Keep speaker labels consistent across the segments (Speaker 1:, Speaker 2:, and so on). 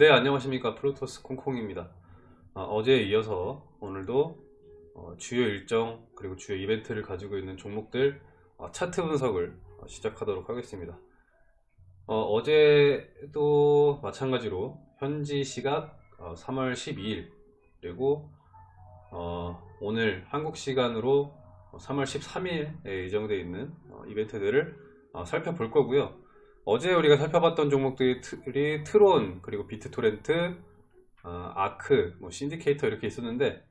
Speaker 1: 네 안녕하십니까. 프로토스 콩콩입니다. 어, 제에 이어서 오늘도 어, 주요 일정 그리고 주요 이벤트를 가지고 있는 종목들 어, 차트 분석을 어, 시작하도록 하겠습니다. 어, 제도 마찬가지로 현지 시각 3월 12일 그리고 어, 오늘 한국 시간으로 3월 13일에 예정되어 있는 어, 이벤트들을 살펴볼 거고요 어제 우리가 살펴봤던 종목들이 트론 그리고 비트토렌트 어, 아크 뭐 신디케이터 이렇게 있었는데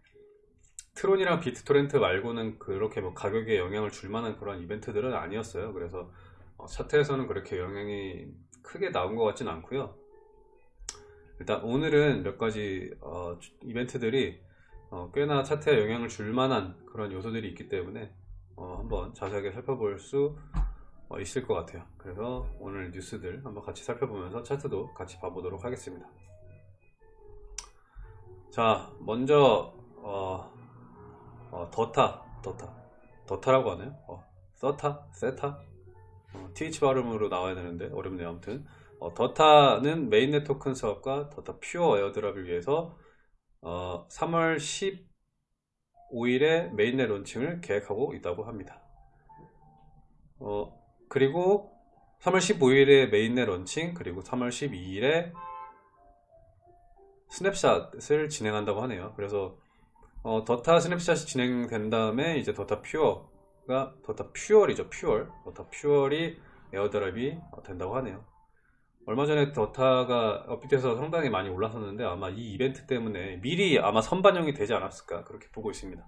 Speaker 1: 트론이랑 비트토렌트 말고는 그렇게 뭐 가격에 영향을 줄 만한 그런 이벤트들은 아니었어요. 그래서 어, 차트에서는 그렇게 영향이 크게 나온 것 같진 않고요. 일단 오늘은 몇 가지 어, 이벤트들이 어, 꽤나 차트에 영향을 줄 만한 그런 요소들이 있기 때문에 어, 한번 자세하게 살펴볼 수 어, 있을 것 같아요. 그래서 오늘 뉴스들 한번 같이 살펴보면서 차트도 같이 봐보도록 하겠습니다. 자 먼저 어, 어, Theta Theta. Theta라고 하네요? 어, 서타 세타? 어, TH 발음으로 나와야 되는데 어렵네요 아무튼. 어, Theta는 mainnet 토큰 사업과 Theta Fuel airdrop을 위해서 3월 15일에 mainnet 론칭을 계획하고 있다고 합니다. 어, 그리고 3월 15일에 mainnet 런칭 그리고 3월 12일에 snapshot을 진행한다고 하네요. 그래서 어, Theta snapshot이 진행된 다음에 이제 더타 퓨어가 Theta Fuel이죠 Fuel. Theta Fuel이 airdrop이 된다고 하네요. 얼마 전에 Theta가 업비트에서 상당히 많이 올랐었는데 아마 이 이벤트 때문에 미리 아마 선반영이 되지 않았을까 그렇게 보고 있습니다.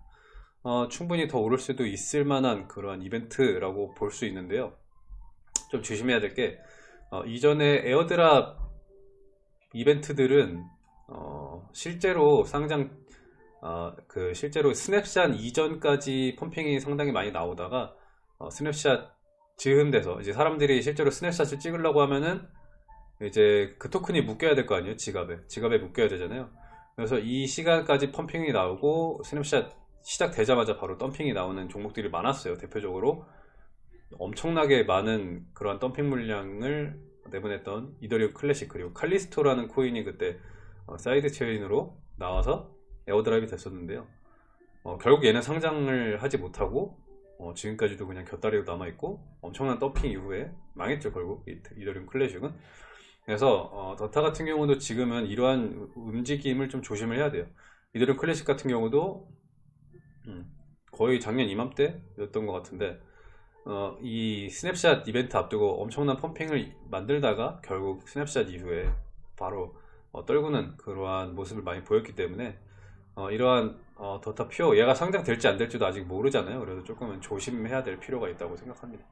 Speaker 1: 어, 충분히 더 오를 수도 있을 만한 그러한 이벤트라고 볼 수 있는데요 좀 조심해야 될게 어, 이전에 airdrop 이벤트들은 어, 실제로 상장 어, 그 실제로 스냅샷 이전까지 pumping이 상당히 많이 나오다가 어, 스냅샷 즈음 돼서 이제 사람들이 실제로 snapshot을 찍으려고 하면은 이제 그 토큰이 묶여야 될 거 아니에요? 지갑에. 지갑에 묶여야 되잖아요. 그래서 이 시간까지 pumping이 나오고 스냅샷 시작되자마자 바로 덤핑이 나오는 종목들이 많았어요 대표적으로 엄청나게 많은 그러한 덤핑 물량을 내보냈던 이더리움 클래식 그리고 칼리스토라는 코인이 그때 어, side chain으로 나와서 airdrop 됐었는데요. 어, 결국 얘는 상장을 하지 못하고 어, 지금까지도 그냥 곁다리로 남아있고 엄청난 덤핑 이후에 망했죠 결국. 이더리움 클래식은. 그래서 어, 더타 같은 경우도 지금은 이러한 움직임을 좀 조심을 해야 돼요. 이더리움 클래식 같은 경우도 음, 거의 작년 이맘때였던 것 같은데 어, 이 스냅샷 이벤트 앞두고 엄청난 pumping을 만들다가 결국 스냅샷 이후에 바로 어, 떨구는 그러한 모습을 많이 보였기 때문에 어, 이러한 어, 더타 퓨어 얘가 상장될지 안 될지도 아직 모르잖아요. 그래서 조금은 조심해야 될 필요가 있다고 생각합니다.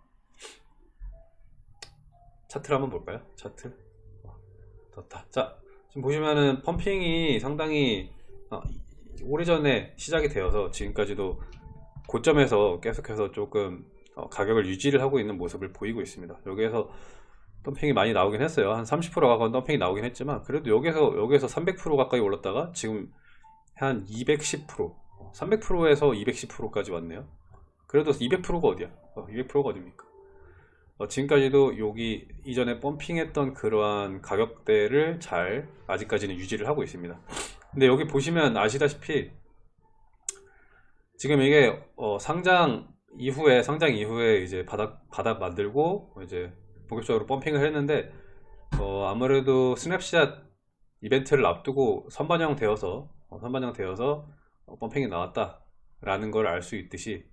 Speaker 1: 차트를 한번 볼까요? 차트? 어, 더타 자 지금 보시면은 펌핑이 상당히 어, 오래전에 시작이 되어서 지금까지도 고점에서 계속해서 조금 어, 가격을 유지를 하고 있는 모습을 보이고 있습니다. 여기에서 덤핑이 많이 나오긴 했어요. 한 30% 가까운 덤핑이 나오긴 했지만 그래도 여기서 여기에서 300% 가까이 올랐다가 지금 한 210% 300%에서 210%까지 왔네요. 그래도 200%가 어디야? 200%가 어, 어딥니까? 어, 지금까지도 여기 이전에 펌핑했던 그러한 가격대를 잘 아직까지는 유지를 하고 있습니다. 근데 여기 보시면 아시다시피 지금 이게 어, 상장 이후에 상장 이후에 이제 바닥 바닥 만들고 이제 본격적으로 pumping을 했는데 어, 아무래도 스냅샷 이벤트를 앞두고 선반영 되어서 어, 선반영 되어서 어, pumping이 나왔다 라는 걸 알 수 있듯이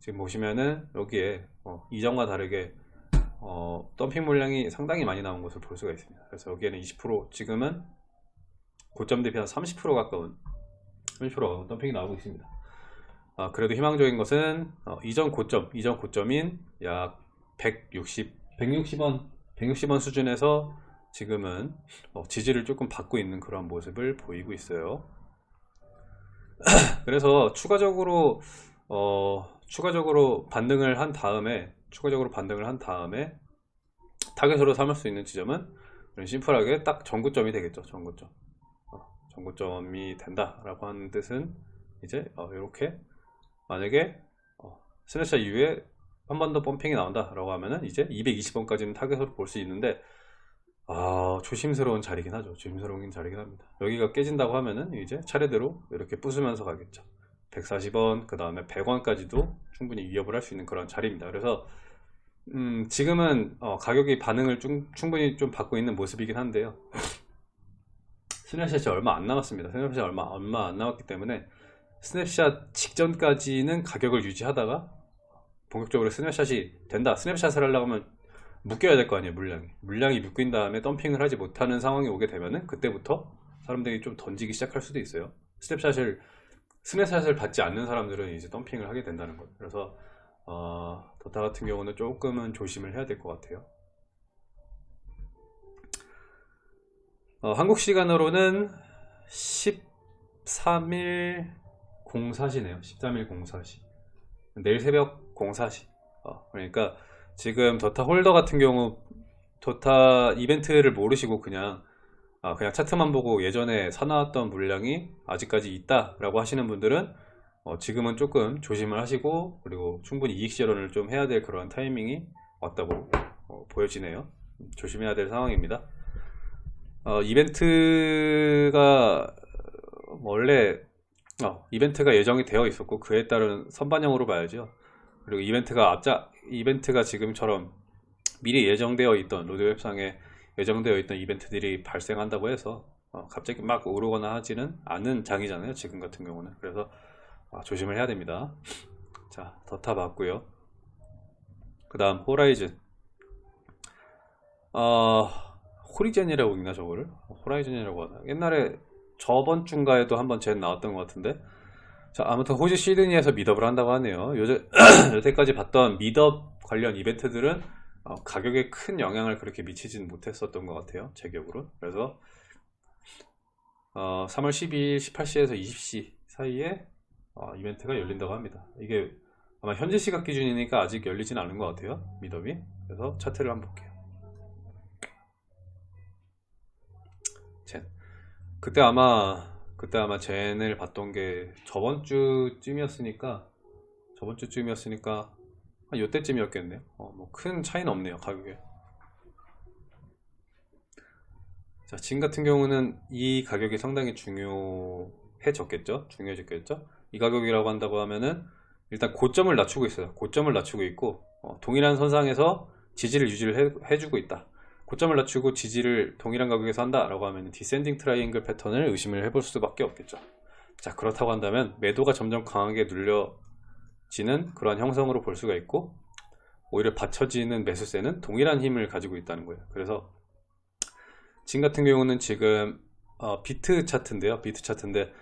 Speaker 1: 지금 보시면은 여기에 어, 이전과 다르게 어, 덤핑 물량이 상당히 많이 나온 것을 볼 수가 있습니다. 그래서 여기에는 20% 지금은 고점 대비 한 30% 가까운 30% 덤핑이 나오고 있습니다 어, 그래도 희망적인 것은 어, 이전 고점, 이전 고점인 약 160, 160원, 160원 수준에서 지금은 어, 지지를 조금 받고 있는 그런 모습을 보이고 있어요. 그래서 추가적으로 어, 추가적으로 반등을 한 다음에 추가적으로 반등을 한 다음에 타겟으로 삼을 수 있는 지점은 심플하게 딱 전고점이 되겠죠. 전고점. 어, 전고점이 된다라고 하는 뜻은 이제 이렇게 만약에 어, 스냅샷 이후에 한 번 더 pumping이 나온다 라고 하면은 이제 220원까지는 타겟으로 볼 수 있는데 아, 조심스러운 자리긴 하죠. 조심스러운 자리긴 합니다. 여기가 깨진다고 하면은 이제 차례대로 이렇게 부수면서 가겠죠. 140원, 그 다음에 100원까지도 충분히 위협을 할 수 있는 그런 자리입니다. 그래서 음, 지금은 어, 가격이 반응을 좀, 충분히 좀 받고 있는 모습이긴 한데요. snapshot이 얼마 안 남았습니다. snapshot이 얼마, 얼마 안 남았기 때문에 스냅샷 직전까지는 가격을 유지하다가 본격적으로 snapshot이 된다. snapshot을 하려고 하면 묶여야 될 거 아니에요, 물량이. 물량이 묶인 다음에 덤핑을 하지 못하는 상황이 오게 되면은 그때부터 사람들이 좀 던지기 시작할 수도 있어요. snapshot을, snapshot을 받지 않는 사람들은 이제 덤핑을 하게 된다는 거예요. 그래서, 어, 더타 같은 경우는 조금은 조심을 해야 될 것 같아요. 어, 한국 시간으로는 13일 04시네요. 13일 04시. 내일 새벽 04시. 어, 그러니까 지금 더타 holder 같은 경우 더타 이벤트를 모르시고 그냥 아, 그냥 차트만 보고 예전에 사놨던 물량이 아직까지 있다 라고 하시는 분들은 어, 지금은 조금 조심을 하시고 그리고 충분히 이익 실현을 좀 해야 될 그런 타이밍이 왔다고 어, 보여지네요. 조심해야 될 상황입니다. 어, 이벤트가 원래 어, 이벤트가 예정이 되어 있었고 그에 따른 선반영으로 봐야죠. 그리고 이벤트가 앞자 이벤트가 지금처럼 미리 예정되어 있던 로드웹상에 예정되어 있던 이벤트들이 발생한다고 해서 어, 갑자기 막 오르거나 하지는 않은 장이잖아요. 지금 같은 경우는 그래서 아, 조심을 해야 됩니다. 자, 더타 봤고요. 그 다음 호라이즌 어, 호리젠이라고 읽나 저거를? 호라이즌이라고 하나? 옛날에 저번 주인가에도 한번 젠 나왔던 것 같은데? 자 아무튼 호주 시드니에서 미덥을 한다고 하네요. 요새, 여태까지 봤던 미덥 관련 이벤트들은 어, 가격에 큰 영향을 그렇게 미치진 못했었던 것 같아요 제 기억으로. 그래서 어, 3월 12일 18시에서 20시 사이에 어, 이벤트가 열린다고 합니다. 이게 아마 현재 시각 기준이니까 아직 열리진 않은 것 같아요 미덥이. 그래서 차트를 한번 볼게요 젠 그때 아마 그때 아마 젠을 봤던 게 저번 주쯤이었으니까 저번 주쯤이었으니까 한 요때쯤이었겠네요. 어, 뭐 큰 차이는 없네요 가격에. 자, 진 같은 경우는 이 가격이 상당히 중요해졌겠죠? 중요해졌겠죠? 이 가격이라고 한다고 하면은 일단 고점을 낮추고 있어요. 고점을 낮추고 있고 어, 동일한 선상에서 지지를 유지를 해, 해주고 있다 고점을 낮추고 지지를 동일한 가격에서 한다 라고 하면 descending triangle pattern을 의심을 해볼 수밖에 없겠죠. 자 그렇다고 한다면 매도가 점점 강하게 눌려지는 그러한 형성으로 볼 수가 있고 오히려 받쳐지는 매수세는 동일한 힘을 가지고 있다는 거예요. 그래서 진 같은 경우는 지금 어, 비트 차트인데요. 비트 차트인데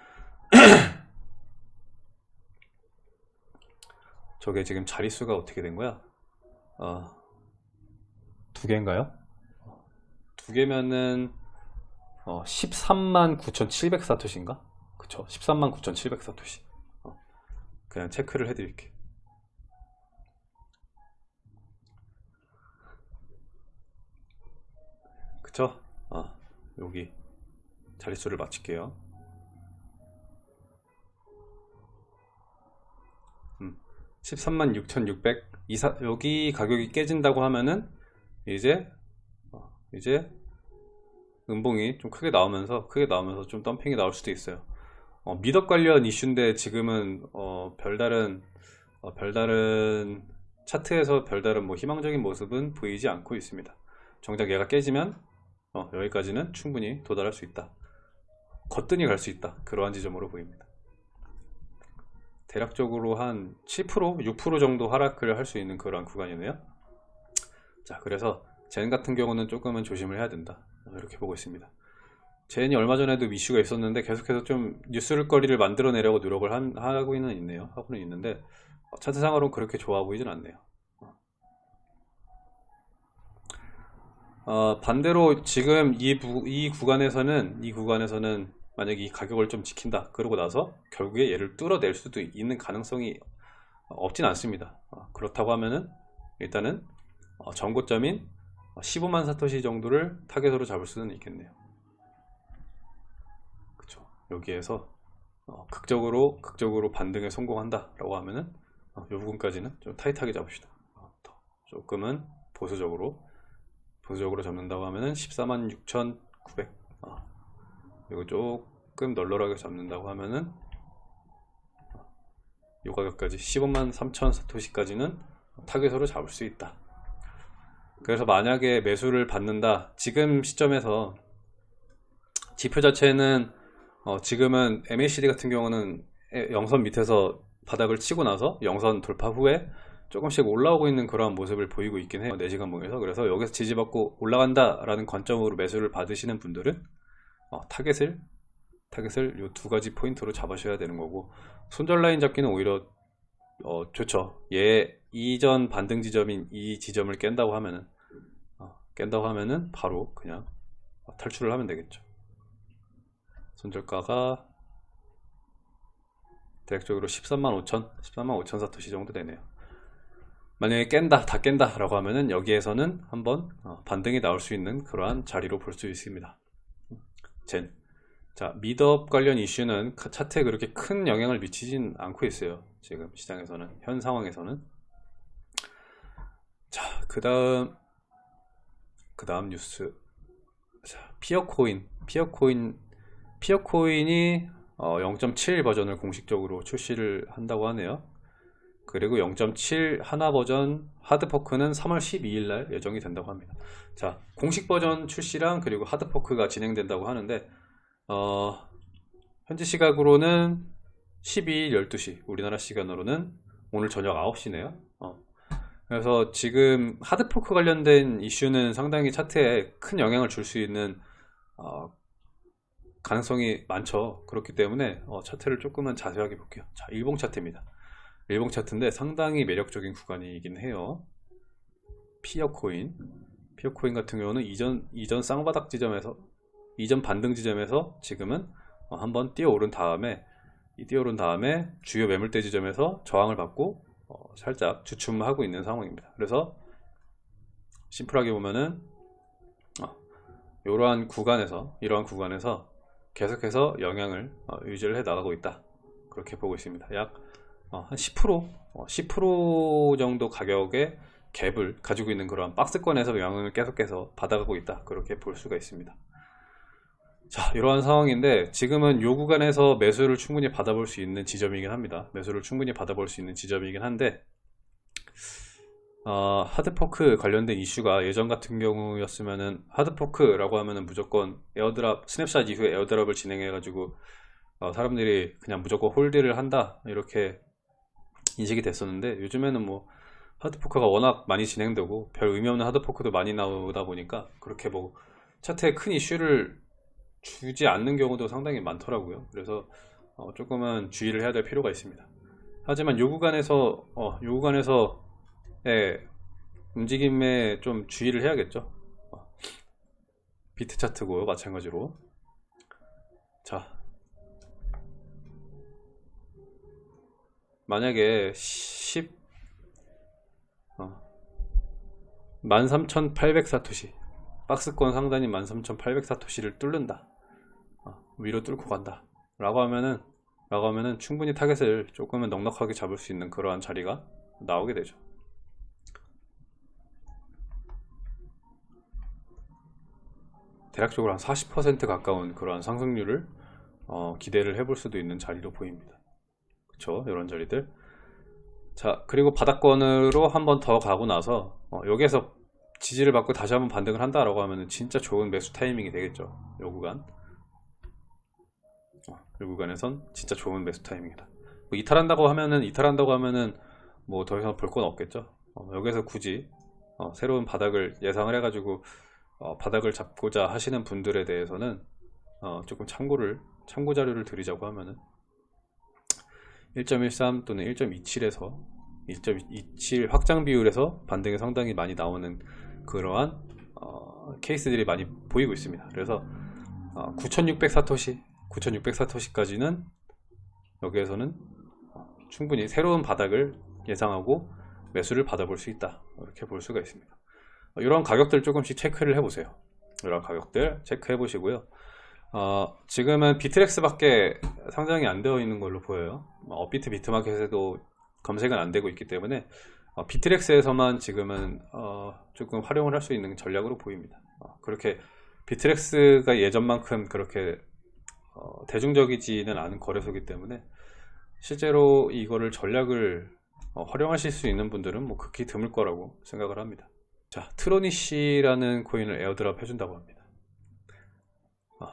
Speaker 1: 저게 지금 자릿수가 어떻게 된 거야? 어, 두 개인가요? 두 개면은 어, 13만 9,700 사토시인가? 그쵸 13만 9,700 사토시 어, 그냥 체크를 해드릴게 그쵸? 어, 여기 자릿수를 맞출게요 음, 13만 6,600 이사, 여기 가격이 깨진다고 하면은 이제 이제 음봉이 좀 크게 나오면서 크게 나오면서 좀 덤핑이 나올 수도 있어요. 어, 미덕 관련 이슈인데 지금은 어, 별다른 어, 별다른 차트에서 별다른 뭐 희망적인 모습은 보이지 않고 있습니다. 정작 얘가 깨지면 어, 여기까지는 충분히 도달할 수 있다. 거뜬히 갈 수 있다. 그러한 지점으로 보입니다. 대략적으로 한 7% 6% 정도 하락을 할 수 있는 그런 구간이네요. 자 그래서 젠 같은 경우는 조금은 조심을 해야 된다 이렇게 보고 있습니다. 젠이 얼마 전에도 이슈가 있었는데 계속해서 좀 뉴스거리를 만들어내려고 노력을 한, 하고는 있네요. 하고는 있는데 어, 차트상으로는 그렇게 좋아 보이진 않네요. 어, 반대로 지금 이, 부, 이 구간에서는 이 구간에서는 만약에 이 가격을 좀 지킨다 그러고 나서 결국에 얘를 뚫어낼 수도 있는 가능성이 없진 않습니다. 어, 그렇다고 하면은 일단은 어, 전고점인 15만 사토시 정도를 타겟으로 잡을 수는 있겠네요. 그쵸. 여기에서 어, 극적으로 극적으로 반등에 성공한다 라고 하면은 어, 이 부분까지는 좀 타이트하게 잡읍시다. 어, 조금은 보수적으로 보수적으로 잡는다고 하면은 146,900 어, 그리고 조금 널널하게 잡는다고 하면은 이 가격까지 15만 3천 사토시까지는 타겟으로 잡을 수 있다 그래서 만약에 매수를 받는다 지금 시점에서 지표 자체는 어, 지금은 MACD 같은 경우는 에- 영선 밑에서 바닥을 치고 나서 영선 돌파 후에 조금씩 올라오고 있는 그런 모습을 보이고 있긴 해요. 4시간 봉에서. 그래서 여기서 지지받고 올라간다 라는 관점으로 매수를 받으시는 분들은 어, 타겟을 타겟을 이 두 가지 포인트로 잡으셔야 되는 거고 손절 라인 잡기는 오히려 어, 좋죠. 얘 이전 반등 지점인 이 지점을 깬다고 하면은 어, 깬다고 하면은 바로 그냥 어, 탈출을 하면 되겠죠. 손절가가 대략적으로 13만 5천 13만 5천 사토시 정도 되네요. 만약에 깬다 다 깬다 라고 하면은 여기에서는 한번 어, 반등이 나올 수 있는 그러한 자리로 볼 수 있습니다. 젠. 자 미드업 관련 이슈는 카- 차트에 그렇게 큰 영향을 미치진 않고 있어요 지금 시장에서는 현 상황에서는 자 그 다음 그 다음 뉴스 자 피어코인 피어코인 피어코인이 어, 0.7 버전을 공식적으로 출시를 한다고 하네요. 그리고 0.7 하나 버전 hard fork는 3월 12일 날 예정이 된다고 합니다. 자, 공식 버전 출시랑 그리고 hard fork가 진행된다고 하는데 어, 현지 시각으로는 12일 12시, 우리나라 시간으로는 오늘 저녁 9시네요. 어. 그래서 지금 하드포크 관련된 이슈는 상당히 차트에 큰 영향을 줄 수 있는 어, 가능성이 많죠. 그렇기 때문에 어, 차트를 조금만 자세하게 볼게요. 자, 일봉 차트입니다. 일봉 차트인데 상당히 매력적인 구간이긴 해요. 피어코인. 피어코인 같은 경우는 이전, 이전 쌍바닥 지점에서, 이전 반등 지점에서 지금은 어, 한번 뛰어오른 다음에, 이 뛰어오른 다음에 주요 매물대 지점에서 저항을 받고 어, 살짝 주춤하고 있는 상황입니다. 그래서 심플하게 보면은 어, 이러한 구간에서 이러한 구간에서 계속해서 영향을 어, 유지를 해 나가고 있다. 그렇게 보고 있습니다. 약 어, 한10% 어, 10% 정도 가격의 갭을 가지고 있는 그런 박스권에서 영향을 계속해서 받아가고 있다. 그렇게 볼 수가 있습니다 자 이러한 상황인데 지금은 요 구간에서 매수를 충분히 받아볼 수 있는 지점이긴 합니다. 매수를 충분히 받아볼 수 있는 지점이긴 한데 어, hard fork 관련된 이슈가 예전 같은 경우였으면은 hard fork라고 하면은 무조건 airdrop snapshot 이후에 airdrop을 진행해 가지고 어, 사람들이 그냥 무조건 hold를 한다 이렇게 인식이 됐었는데 요즘에는 뭐 hard fork가 워낙 많이 진행되고 별 의미 없는 hard fork도 많이 나오다 보니까 그렇게 뭐 차트에 큰 이슈를 주지 않는 경우도 상당히 많더라고요 그래서 어, 조금은 주의를 해야 될 필요가 있습니다 하지만 요 구간에서 어, 요 구간에서 예, 움직임에 좀 주의를 해야겠죠. 어, 비트 차트고 마찬가지로. 자, 만약에 10 어, 13,800 사토시 박스권 상단이 13,800 사토시를 뚫는다. 어, 위로 뚫고 간다. 라고 하면은 라고 하면은 충분히 타겟을 조금은 넉넉하게 잡을 수 있는 그러한 자리가 나오게 되죠. 대략적으로 한 40% 가까운 그러한 상승률을 어, 기대를 해볼 수도 있는 자리로 보입니다. 그쵸? 이런 자리들. 자, 그리고 바닥권으로 한 번 더 가고 나서 어, 여기에서 지지를 받고 다시 한번 반등을 한다라고 하면 진짜 좋은 매수 타이밍이 되겠죠. 요 구간. 어, 요 구간에선 진짜 좋은 매수 타이밍이다. 뭐 이탈한다고 하면은 이탈한다고 하면은 뭐 더 이상 볼 건 없겠죠. 어, 여기서 굳이 어, 새로운 바닥을 예상을 해가지고 어, 바닥을 잡고자 하시는 분들에 대해서는 어, 조금 참고를 참고 자료를 드리자고 하면은 1.13 또는 1.27에서 1.27 확장 비율에서 반등이 상당히 많이 나오는 그러한 어, 케이스들이 많이 보이고 있습니다. 그래서 어, 9,600 사토시, 9,600 사토시까지는 여기에서는 어, 충분히 새로운 바닥을 예상하고 매수를 받아볼 수 있다. 이렇게 볼 수가 있습니다. 어, 이런 가격들 조금씩 체크를 해보세요. 이런 가격들 체크해 보시고요. 어, 지금은 비트렉스 밖에 상장이 안 되어 있는 걸로 보여요. 어, 업비트 비트마켓에도 검색은 안 되고 있기 때문에 어, 비트렉스에서만 지금은 어, 조금 활용을 할 수 있는 전략으로 보입니다. 어, 그렇게 비트렉스가 예전만큼 그렇게 어, 대중적이지는 않은 거래소이기 때문에 실제로 이거를 전략을 어, 활용하실 수 있는 분들은 뭐 극히 드물 거라고 생각을 합니다. 자, 트로니시라는 코인을 airdrop 해준다고 합니다. 어,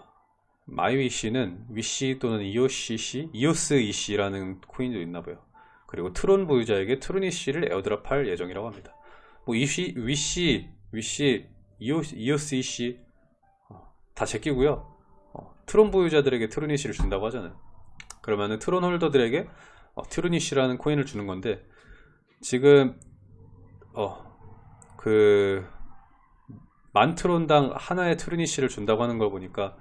Speaker 1: 마이위시는 위시 또는 이오시시, 이오스 이시라는 코인도 있나봐요. 그리고 트론 보유자에게 트로니시를 airdrop할 예정이라고 합니다. 뭐 이시, 위시, 위시, 이오스, 이오스 이시 어, 다 제끼고요. 어, 트론 보유자들에게 트로니시를 준다고 하잖아요. 그러면은 트론 holder들에게 어, 트로니시라는 코인을 주는 건데 지금 어 그 만 트론당 하나의 트로니시를 준다고 하는 걸 보니까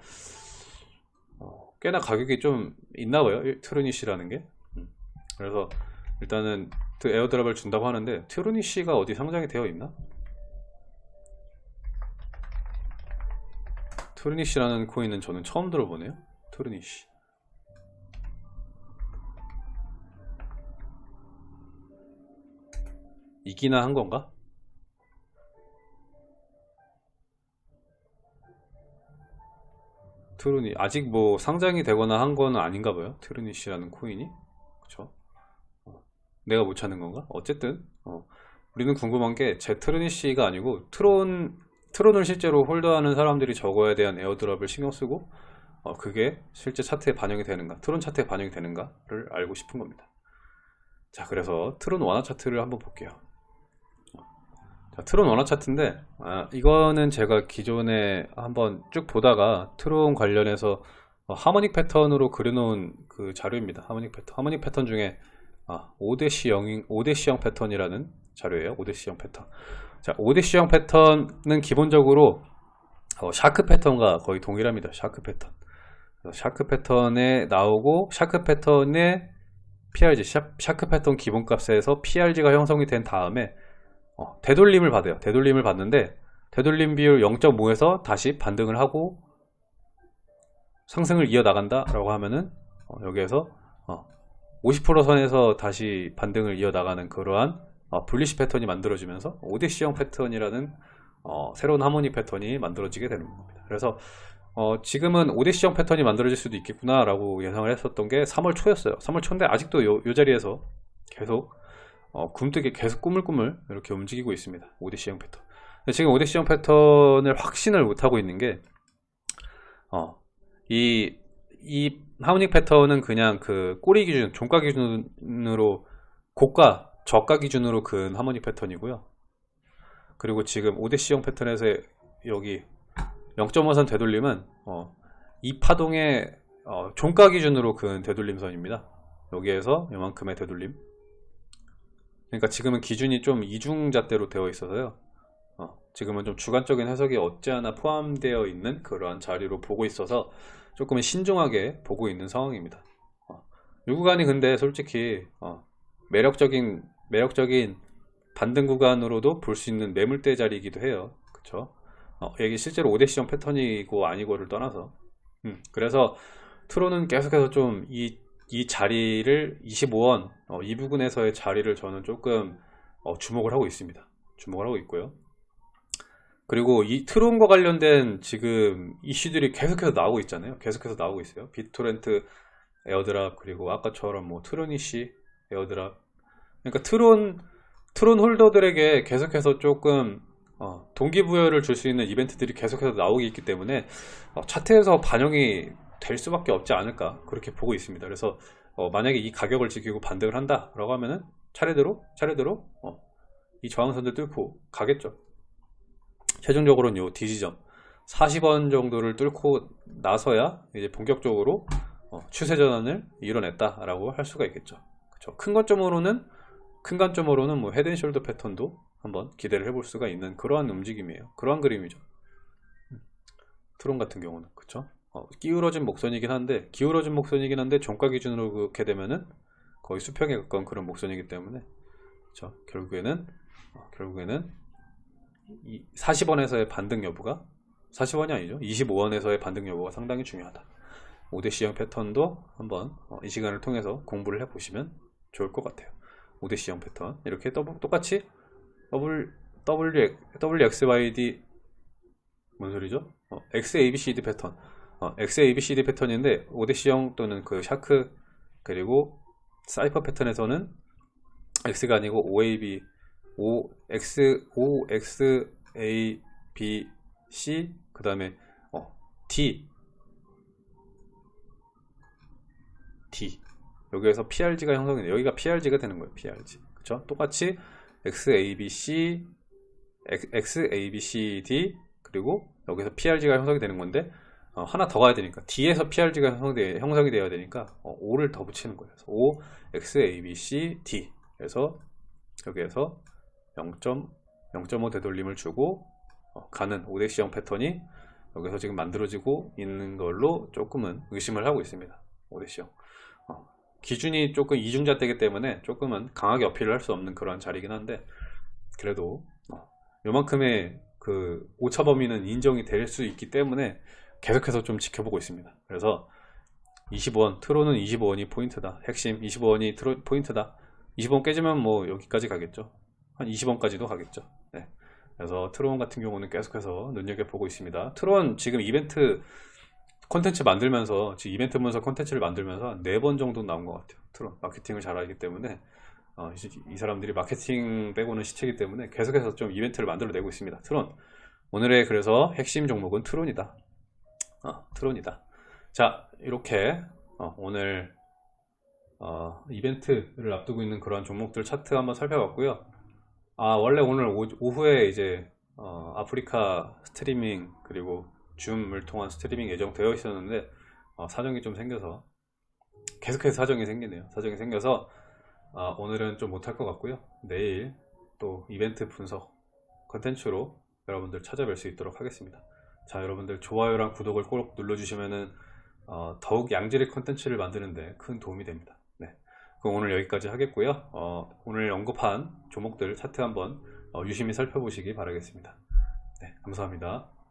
Speaker 1: 어, 꽤나 가격이 좀 있나 봐요 트로니시라는 게 음. 그래서 일단은 그 airdrop을 준다고 하는데 트로니시가 어디 상장이 되어 있나? 트로니시라는 코인은 저는 처음 들어보네요. 트루니시 이기나 한 건가? 트루니 아직 뭐 상장이 되거나 한건 아닌가 봐요. 트로니시라는 코인이? 그쵸? 어, 내가 못 찾는 건가? 어쨌든 어, 우리는 궁금한 게 제 트로니시가 아니고 트론 트론을 실제로 holder하는 사람들이 저거에 대한 airdrop을 신경 쓰고 어, 그게 실제 차트에 반영이 되는가 트론 차트에 반영이 되는가를 알고 싶은 겁니다 자 그래서 트론 원화 차트를 한번 볼게요 자, 트론 원화 차트인데 아, 이거는 제가 기존에 한번 쭉 보다가 트론 관련해서 어, harmonic 패턴으로 그려놓은 그 자료입니다. harmonic 패턴. harmonic 패턴 중에 아, 5대시 0, 5대시 영 패턴이라는 자료예요. 5대시 영 패턴. 자, 5대시 영 패턴은 기본적으로 어, shark 패턴과 거의 동일합니다. shark 패턴. shark 패턴에 나오고 shark 패턴의 PRZ, shark 패턴 기본값에서 PRZ가 형성이 된 다음에 어, 되돌림을 받아요. 되돌림을 받는데 되돌림 비율 0.5에서 다시 반등을 하고 상승을 이어나간다 라고 하면은 어, 여기에서 어, 50% 선에서 다시 반등을 이어나가는 그러한 어, bullish 패턴이 만들어지면서 오대시 영 패턴이라는 어, 새로운 하모니 패턴이 만들어지게 되는 겁니다. 그래서 어, 지금은 오데시형 패턴이 만들어질 수도 있겠구나 라고 예상을 했었던 게 3월 초였어요. 3월 초인데 아직도 요, 요 자리에서 계속 어, 굼뜨게 계속 꾸물꾸물 이렇게 움직이고 있습니다. 오디시형 패턴. 지금 오디시형 패턴을 확신을 못하고 있는 게, 어, 이, 이 하모닉 패턴은 그냥 그 꼬리 기준, 종가 기준으로 고가, 저가 기준으로 근 하모닉 패턴이고요. 그리고 지금 오데시형 패턴에서 여기 0.5선 되돌림은 어, 이 파동의 어, 종가 기준으로 근 되돌림선입니다. 여기에서 이만큼의 되돌림 그러니까 지금은 기준이 좀 이중잣대로 되어 있어서요 어, 지금은 좀 주관적인 해석이 않아 포함되어 있는 그러한 자리로 보고 있어서 조금 신중하게 보고 있는 상황입니다 어, 이 구간이 근데 솔직히 어, 매력적인 매력적인 반등 구간으로도 볼 수 있는 매물대 자리이기도 해요. 그쵸? 어, 이게 실제로 5대 시정 패턴이고 아니고를 떠나서. 음, 그래서 트로는 계속해서 좀 이 이 자리를 25원 어, 이 부분에서의 자리를 저는 조금 어, 주목을 하고 있습니다. 주목을 하고 있고요. 그리고 이 트론과 관련된 지금 이슈들이 계속해서 나오고 있잖아요. 계속해서 나오고 있어요. 비토렌트 airdrop 그리고 아까처럼 뭐 트로니시 airdrop 그러니까 트론 트론 holder들에게 계속해서 조금 어, 동기부여를 줄 수 있는 이벤트들이 계속해서 나오고 있기 때문에 어, 차트에서 반영이 될 수밖에 없지 않을까 그렇게 보고 있습니다. 그래서 어, 만약에 이 가격을 지키고 반등을 한다 라고 하면은 차례대로 차례대로 어, 이 저항선들 뚫고 가겠죠. 최종적으로는 요 D지점. 40원 정도를 뚫고 나서야 이제 본격적으로 어, 추세 전환을 이뤄냈다 라고 할 수가 있겠죠. 그쵸? 큰 관점으로는 큰 관점으로는 뭐 헤드앤숄더 패턴도 한번 기대를 해볼 수가 있는 그러한 움직임이에요. 그러한 그림이죠. 음. 트론 같은 경우는. 그쵸? 어, 기울어진 목선이긴 한데 기울어진 목선이긴 한데 종가 기준으로 그렇게 되면은 거의 수평에 가까운 그런 목선이기 때문에 그렇죠? 결국에는 어, 결국에는 40원에서의 반등 여부가 40원이 아니죠? 25원에서의 반등 여부가 상당히 중요하다. 5대시 영 패턴도 한번 어, 이 시간을 통해서 공부를 해 보시면 좋을 것 같아요 오대시 영 패턴? 이렇게 또- 똑같이 WXYD 뭔 소리죠? 어, XABCD 패턴. 어, XABCD 패턴인데 오대시 영 또는 그 shark 그리고 사이퍼 패턴에서는 X가 아니고 OAB O X O X A B C 그 다음에 어, D D 여기에서 PRG가 형성이 돼요. 여기가 PRG가 되는 거예요. PRG 그쵸? 똑같이 XABC XABCD 그리고 여기서 PRG가 형성이 되는 건데 어, 하나 더 가야 되니까 D에서 PRG가 형성돼, 형성이 되어야 되니까 어, 5를 더 붙이는 거예요. 그래서 5 XABCD 그래서 여기에서 0.0.5 되돌림을 주고 어, 가는 오데시형 패턴이 여기서 지금 만들어지고 있는 걸로 조금은 의심을 하고 있습니다. 오데시형 어, 기준이 조금 이중잣대기 때문에 조금은 강하게 어필을 할 수 없는 그런 자리긴 한데 그래도 어, 요만큼의 그 오차 범위는 인정이 될 수 있기 때문에 계속해서 좀 지켜보고 있습니다. 그래서 20원 트론은 25원이 포인트다. 핵심 25원이 트로, 포인트다. 20원 깨지면 뭐 여기까지 가겠죠. 한 20원까지도 가겠죠. 네. 그래서 트론 같은 경우는 계속해서 눈여겨보고 있습니다. 트론 지금 이벤트 콘텐츠 만들면서 지금 이벤트 문서 콘텐츠를 만들면서 네 번 정도 나온 것 같아요. 트론 마케팅을 잘하기 때문에 어, 이, 이 사람들이 마케팅 빼고는 시체이기 때문에 계속해서 좀 이벤트를 만들어내고 있습니다. 트론 오늘의 그래서 핵심 종목은 트론이다. 어, 트론이다. 자 이렇게 어, 오늘 어, 이벤트를 앞두고 있는 그런 종목들 차트 한번 살펴봤고요. 아 원래 오늘 오, 후에 이제 어, 아프리카 스트리밍 그리고 줌을 통한 스트리밍 예정되어 있었는데 어, 사정이 좀 생겨서 계속해서 사정이 생기네요. 사정이 생겨서 어, 오늘은 좀 못할 것 같고요. 내일 또 이벤트 분석 컨텐츠로 여러분들 찾아뵐 수 있도록 하겠습니다. 자 여러분들 좋아요랑 구독을 꼭 눌러주시면은 어, 더욱 양질의 컨텐츠를 만드는데 큰 도움이 됩니다. 네. 그럼 오늘 여기까지 하겠고요. 어, 오늘 언급한 종목들 차트 한번 어, 유심히 살펴보시기 바라겠습니다. 네, 감사합니다.